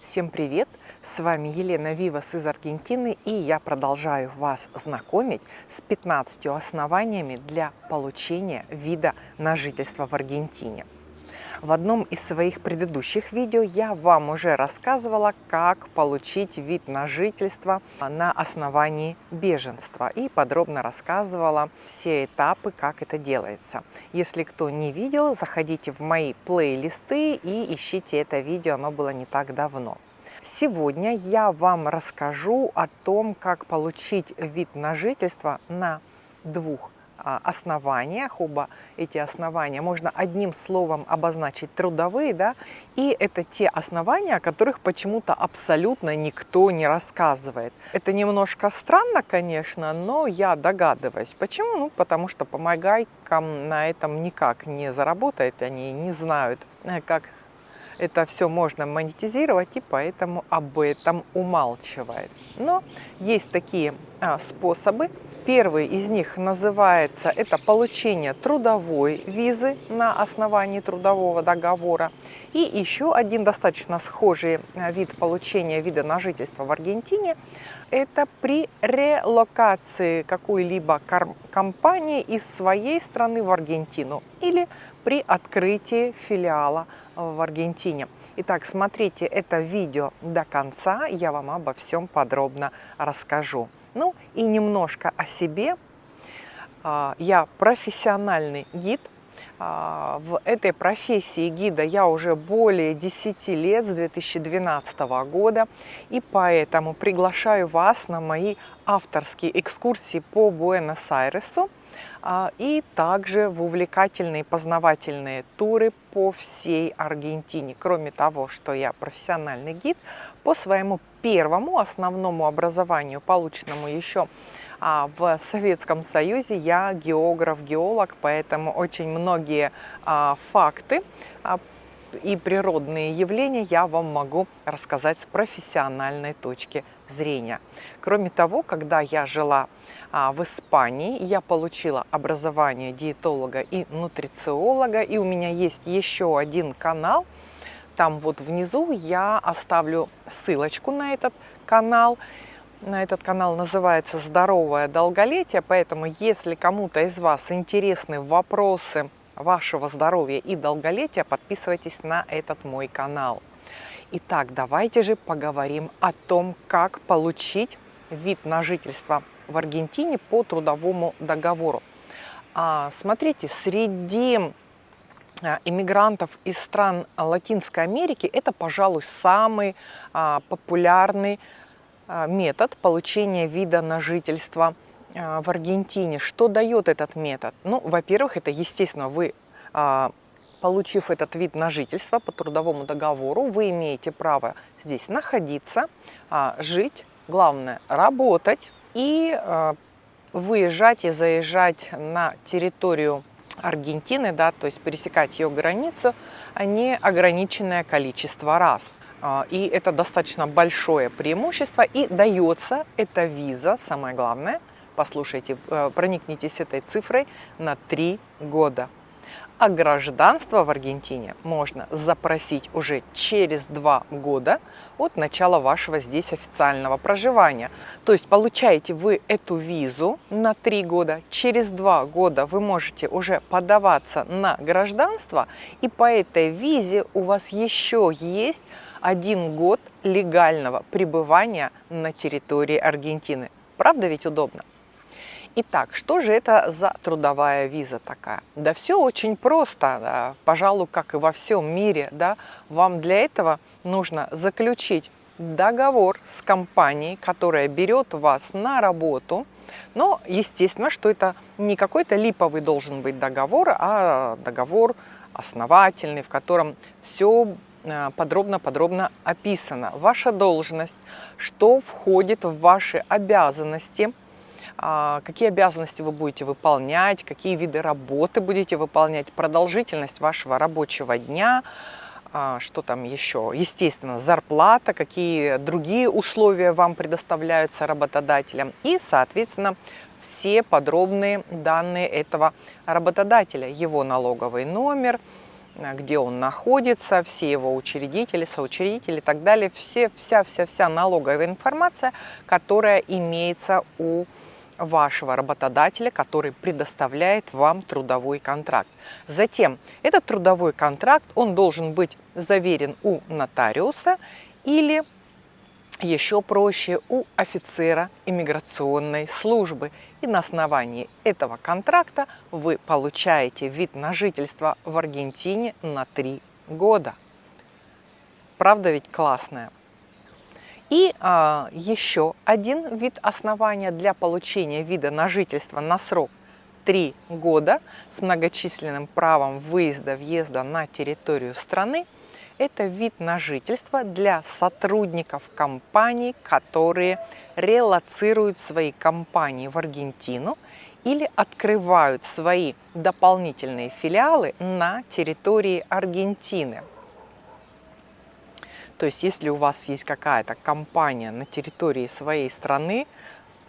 Всем привет! С вами Елена Вивас из Аргентины и я продолжаю вас знакомить с 15 основаниями для получения вида на жительство в Аргентине. В одном из своих предыдущих видео я вам уже рассказывала, как получить вид на жительство на основании беженства и подробно рассказывала все этапы, как это делается. Если кто не видел, заходите в мои плейлисты и ищите это видео, оно было не так давно. Сегодня я вам расскажу о том, как получить вид на жительство на двух основаниях, оба эти основания можно одним словом обозначить трудовые, да, и это те основания, о которых почему-то абсолютно никто не рассказывает. Это немножко странно, конечно, но я догадываюсь. Почему? Ну, потому что помогайкам на этом никак не заработает, они не знают, э, как это все можно монетизировать, и поэтому об этом умалчивает. Но есть такие а, способы, Первый из них называется это получение трудовой визы на основании трудового договора. И еще один достаточно схожий э, вид получения вида на жительство в Аргентине – это при релокации какой-либо компании из своей страны в Аргентину или при открытии филиала в Аргентине. Итак, смотрите это видео до конца, я вам обо всем подробно расскажу. Ну и немножко о себе. А, я профессиональный гид. А, в этой профессии гида я уже более 10 лет, с 2012 года, и поэтому приглашаю вас на мои авторские экскурсии по Буэнос-Айресу а, и также в увлекательные познавательные туры по всей Аргентине. Кроме того, что я профессиональный гид, по своему первому основному образованию, полученному еще а, в Советском Союзе, я географ-геолог, поэтому очень многие а, факты и природные явления я вам могу рассказать с профессиональной точки зрения. Кроме того, когда я жила а, в Испании, я получила образование диетолога и нутрициолога, и у меня есть еще один канал. Там вот внизу я оставлю ссылочку на этот канал. На этот канал называется «Здоровое долголетие», поэтому если кому-то из вас интересны вопросы вашего здоровья и долголетия, подписывайтесь на этот мой канал. Итак, давайте же поговорим о том, как получить вид на жительство в Аргентине по трудовому договору. А, смотрите, среди иммигрантов из стран Латинской Америки это, пожалуй, самый а, популярный метод получения вида на жительство – а, в Аргентине. Что дает этот метод? Ну, во-первых, это, естественно, вы, а, получив этот вид на жительство по трудовому договору, вы имеете право здесь находиться, а, жить, главное, работать и выезжать и заезжать на территорию Аргентины, да, то есть пересекать ее границу, неограниченное количество раз. И это достаточно большое преимущество, и дается эта виза, самое главное, послушайте, э, проникнитесь этой цифрой на три года. А гражданство в Аргентине можно запросить уже через два года от начала вашего здесь официального проживания. То есть получаете вы эту визу на три года, через два года вы можете уже подаваться на гражданство, и по этой визе у вас еще есть один год легального пребывания на территории Аргентины. Правда ведь удобно? Итак, что же это за трудовая виза такая? Да все очень просто, пожалуй, как и во всем мире. Да, вам для этого нужно заключить договор с компанией, которая берет вас на работу. Но, естественно, что это не какой-то липовый должен быть договор, а договор основательный, в котором все э, подробно-подробно описано. Ваша должность, что входит в ваши обязанности – какие обязанности вы будете выполнять, какие виды работы будете выполнять, продолжительность вашего рабочего дня, а, что там еще, естественно, зарплата, какие другие условия вам предоставляются работодателям и, соответственно, все подробные данные этого работодателя, его налоговый номер, где он находится, все его учредители, соучредители и так далее, все, вся-вся-вся налоговая информация, которая имеется у вашего работодателя, который предоставляет вам трудовой контракт. Затем этот трудовой контракт, он должен быть заверен у нотариуса или еще проще у офицера иммиграционной службы. И на основании этого контракта вы получаете вид на жительство в Аргентине на три года. Правда ведь классная? И а, еще один вид основания для получения вида на жительство на срок 3 года с многочисленным правом выезда-въезда на территорию страны – это вид на жительство для сотрудников компаний, которые релацируют свои компании в Аргентину или открывают свои дополнительные филиалы на территории Аргентины. То есть, если у вас есть какая-то компания на территории своей страны,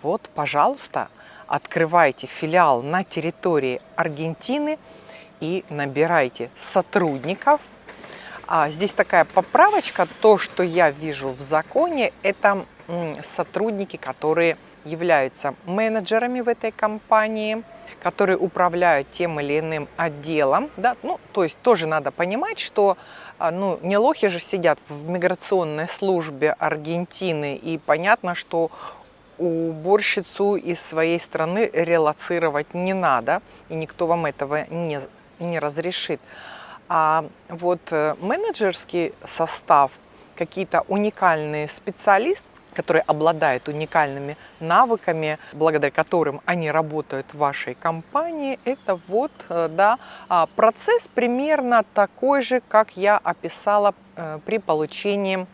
вот, пожалуйста, открывайте филиал на территории Аргентины и набирайте сотрудников. А здесь такая поправочка, то, что я вижу в законе, это сотрудники, которые являются менеджерами в этой компании, которые управляют тем или иным отделом. Да? Ну, то есть тоже надо понимать, что а, ну, не лохи же сидят в миграционной службе Аргентины, и понятно, что уборщицу из своей страны релацировать не надо, и никто вам этого не, не разрешит. А вот э, менеджерский состав, какие-то уникальные специалисты, которые обладают уникальными навыками, благодаря которым они работают в вашей компании, это вот э, да, а, процесс примерно такой же, как я описала э, при получении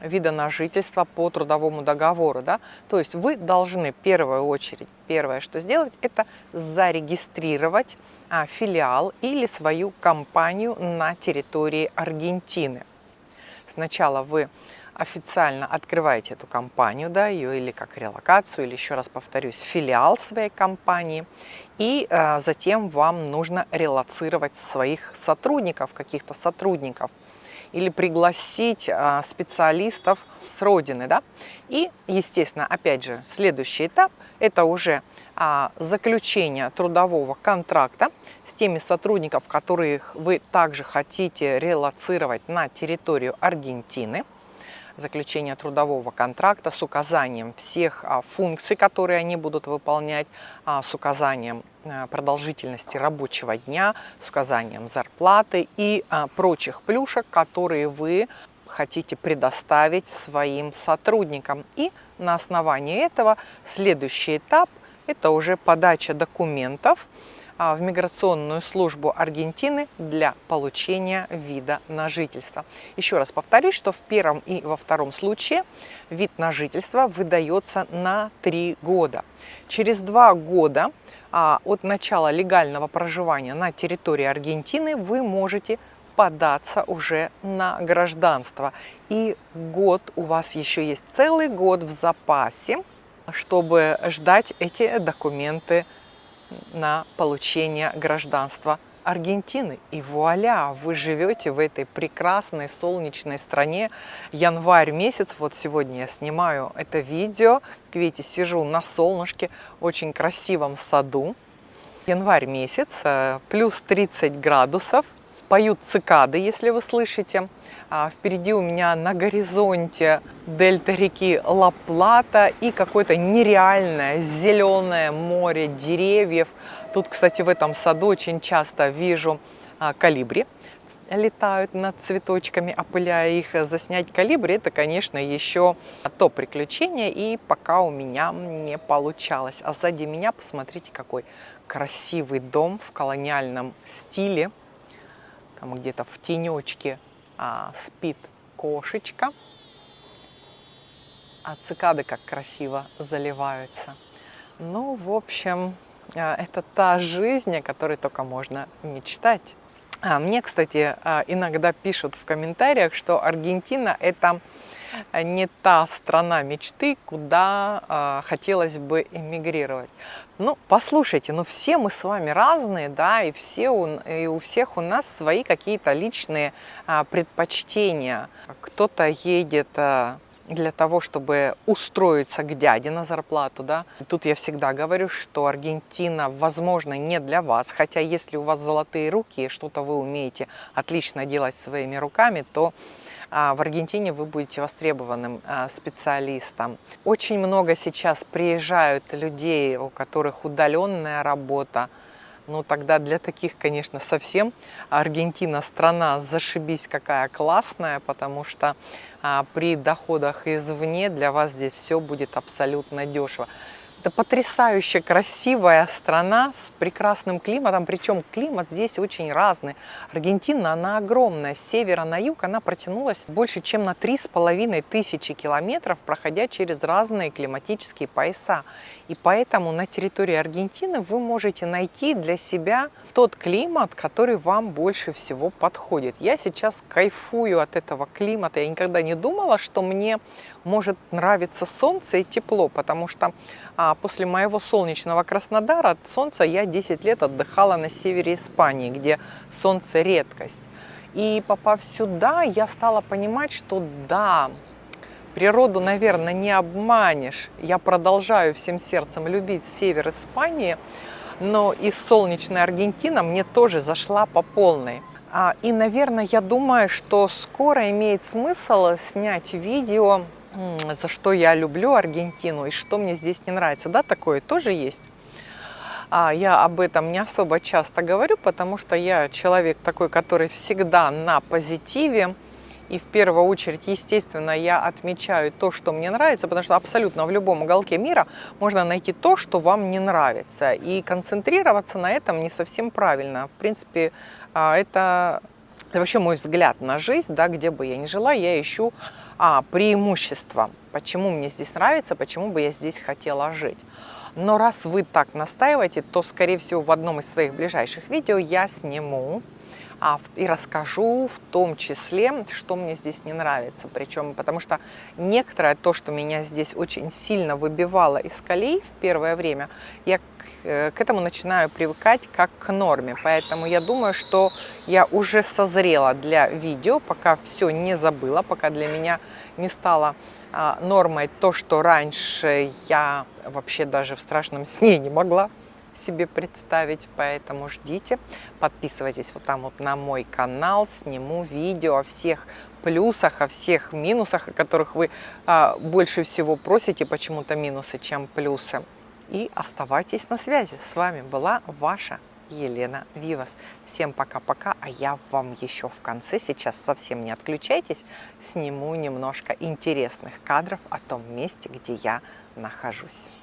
вида на жительство по трудовому договору. Да? То есть вы должны в первую очередь, первое, что сделать, это зарегистрировать а, филиал или свою компанию на территории Аргентины. Сначала вы официально открываете эту компанию, да, ее или как релокацию, или еще раз повторюсь, филиал своей компании, и э, затем вам нужно релацировать своих сотрудников, каких-то сотрудников, или пригласить э, специалистов с родины, да, и, естественно, опять же, следующий этап – это уже а, заключение трудового контракта с теми сотрудников, которых вы также хотите релацировать на территорию Аргентины заключения трудового контракта с указанием всех а, функций, которые они будут выполнять, а, с указанием а, продолжительности рабочего дня, с указанием зарплаты и прочих плюшек, которые вы хотите предоставить своим сотрудникам. И на основании этого следующий этап – это уже подача документов а, в миграционную службу Аргентины для получения вида на жительство. Еще раз повторюсь, что в первом и во втором случае вид на жительство выдается на три года. Через два года а, от начала легального проживания на территории Аргентины вы можете податься уже на гражданство. И год у вас еще есть целый год в запасе, чтобы ждать эти документы на получение гражданства Аргентины. И вуаля, вы живете в этой прекрасной солнечной стране. Январь месяц, вот сегодня я снимаю это видео. Как видите, сижу на солнышке, в очень красивом саду. Январь месяц, э, плюс 30 градусов. Поют цикады, если вы слышите. А впереди у меня на горизонте дельта реки Ла-Плата и какое-то нереальное зеленое море деревьев. Тут, кстати, в этом саду очень часто вижу а, калибри летают над цветочками, опыляя их. Заснять калибри – это, конечно, еще то приключение, и пока у меня не получалось. А сзади меня, посмотрите, какой красивый дом в колониальном стиле. Там где-то в тенечке а, спит кошечка, а цикады как красиво заливаются. Ну, в общем, а, это та жизнь, о которой только можно мечтать. А мне, кстати, а, иногда пишут в комментариях, что Аргентина – это не та страна мечты, куда э, хотелось бы эмигрировать. Ну, послушайте, ну все мы с вами разные, да, и, все у, и у всех у нас свои какие-то личные а, предпочтения. Кто-то едет а, для того, чтобы устроиться к дяде на зарплату, да. Тут я всегда говорю, что Аргентина, возможно, не для вас, хотя если у вас золотые руки и что-то вы умеете отлично делать своими руками, то а, в Аргентине вы будете востребованным а, специалистом. Очень много сейчас приезжают людей, у которых удаленная работа, ну тогда для таких, конечно, совсем Аргентина страна зашибись какая классная, потому что а, при доходах извне для вас здесь все будет абсолютно дешево. Это потрясающе красивая страна с прекрасным климатом, причем климат здесь очень разный. Аргентина, она огромная, с севера на юг она протянулась больше, чем на три с половиной тысячи километров, проходя через разные климатические пояса. И поэтому на территории Аргентины вы можете найти для себя тот климат, который вам больше всего подходит. Я сейчас кайфую от этого климата. Я никогда не думала, что мне может нравиться солнце и тепло, потому что а, после моего солнечного Краснодара от солнца я 10 лет отдыхала на севере Испании, где солнце редкость. И попав сюда, я стала понимать, что да, Природу, наверное, не обманешь. Я продолжаю всем сердцем любить север Испании, но и солнечная Аргентина мне тоже зашла по полной. А, и, наверное, я думаю, что скоро имеет смысл снять видео, за что я люблю Аргентину и что мне здесь не нравится. Да, такое тоже есть. А я об этом не особо часто говорю, потому что я человек такой, который всегда на позитиве, и в первую очередь, естественно, я отмечаю то, что мне нравится, потому что абсолютно в любом уголке мира можно найти то, что вам не нравится. И концентрироваться на этом не совсем правильно. В принципе, а, это, это вообще мой взгляд на жизнь, да, где бы я ни жила, я ищу а, преимущества. Почему мне здесь нравится, почему бы я здесь хотела жить. Но раз вы так настаиваете, то, скорее всего, в одном из своих ближайших видео я сниму и расскажу в том числе, что мне здесь не нравится. Причем, потому что некоторое то, что меня здесь очень сильно выбивало из колей в первое время, я к, э, к этому начинаю привыкать как к норме. Поэтому я думаю, что я уже созрела для видео, пока все не забыла, пока для меня не стало а, нормой то, что раньше я вообще даже в страшном сне не могла себе представить, поэтому ждите, подписывайтесь вот там вот на мой канал, сниму видео о всех плюсах, о всех минусах, о которых вы а, больше всего просите, почему-то минусы, чем плюсы. И оставайтесь на связи. С вами была ваша Елена Вивас. Всем пока-пока, а я вам еще в конце, сейчас совсем не отключайтесь, сниму немножко интересных кадров о том месте, где я нахожусь.